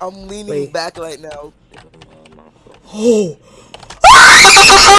I'm leaning Wait. back right now. Oh!